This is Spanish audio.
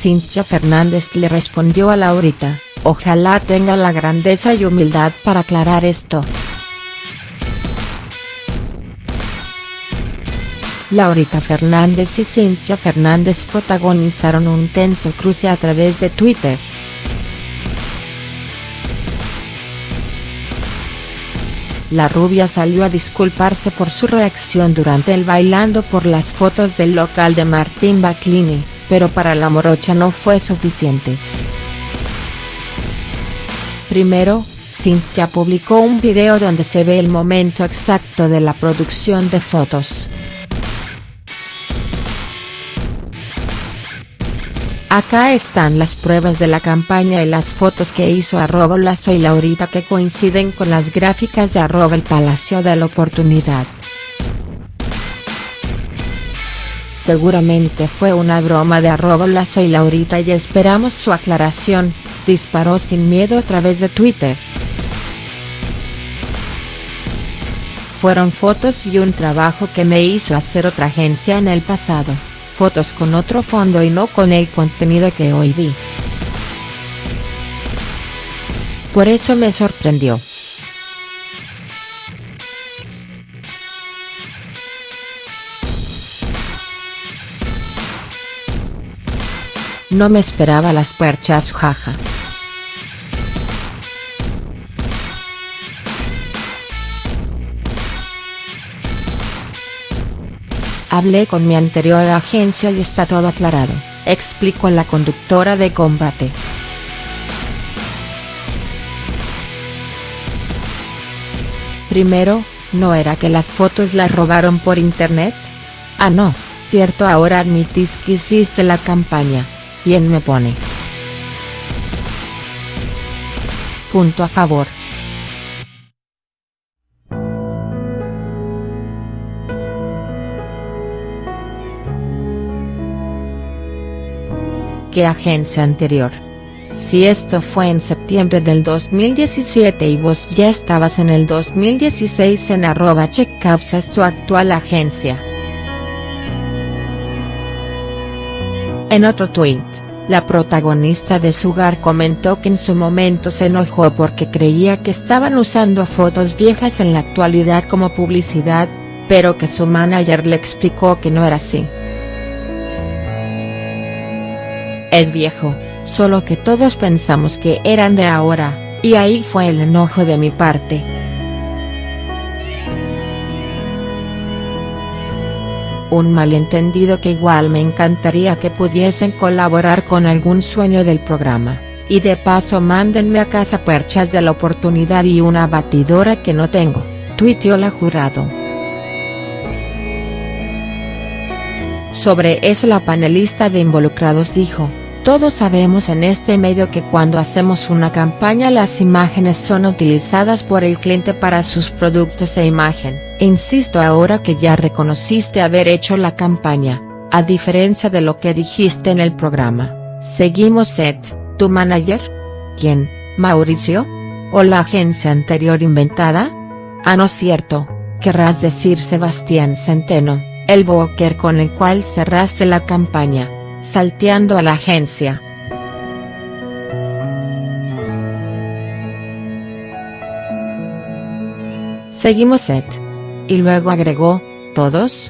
Cintia Fernández le respondió a Laurita, ojalá tenga la grandeza y humildad para aclarar esto. Laurita Fernández y Cintia Fernández protagonizaron un tenso cruce a través de Twitter. La rubia salió a disculparse por su reacción durante el bailando por las fotos del local de Martín Baclini, pero para la morocha no fue suficiente. Primero, Cintia publicó un video donde se ve el momento exacto de la producción de fotos. Acá están las pruebas de la campaña y las fotos que hizo arroba Lazo y Laurita que coinciden con las gráficas de arroba el Palacio de la Oportunidad. Seguramente fue una broma de arroba Lazo y Laurita y esperamos su aclaración, disparó sin miedo a través de Twitter. Fueron fotos y un trabajo que me hizo hacer otra agencia en el pasado fotos con otro fondo y no con el contenido que hoy vi. Por eso me sorprendió. No me esperaba las perchas jaja. Hablé con mi anterior agencia y está todo aclarado, explicó la conductora de combate. Primero, ¿no era que las fotos las robaron por internet? Ah no, cierto ahora admitís que hiciste la campaña, ¿quién me pone? Punto a favor. ¿Qué agencia anterior? Si esto fue en septiembre del 2017 y vos ya estabas en el 2016 en arroba es tu actual agencia. En otro tweet, la protagonista de Sugar comentó que en su momento se enojó porque creía que estaban usando fotos viejas en la actualidad como publicidad, pero que su manager le explicó que no era así. Es viejo, solo que todos pensamos que eran de ahora, y ahí fue el enojo de mi parte. Un malentendido que igual me encantaría que pudiesen colaborar con algún sueño del programa, y de paso mándenme a casa perchas de la oportunidad y una batidora que no tengo, tuiteó la jurado. Sobre eso la panelista de involucrados dijo, todos sabemos en este medio que cuando hacemos una campaña las imágenes son utilizadas por el cliente para sus productos e imagen, insisto ahora que ya reconociste haber hecho la campaña, a diferencia de lo que dijiste en el programa, seguimos set, ¿tu manager? ¿Quién, Mauricio? ¿O la agencia anterior inventada? Ah no cierto, querrás decir Sebastián Centeno, el broker con el cual cerraste la campaña salteando a la agencia. Seguimos set. Y luego agregó, ¿todos?.